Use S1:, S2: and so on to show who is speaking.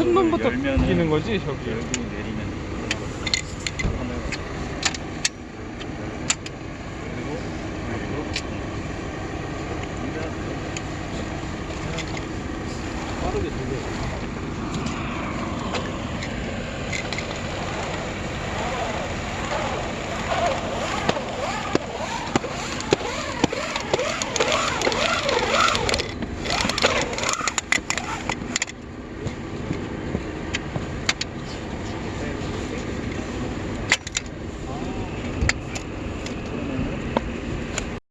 S1: 승문부터 끼는 거지 저기.
S2: 열고 내리면 빠르게 되게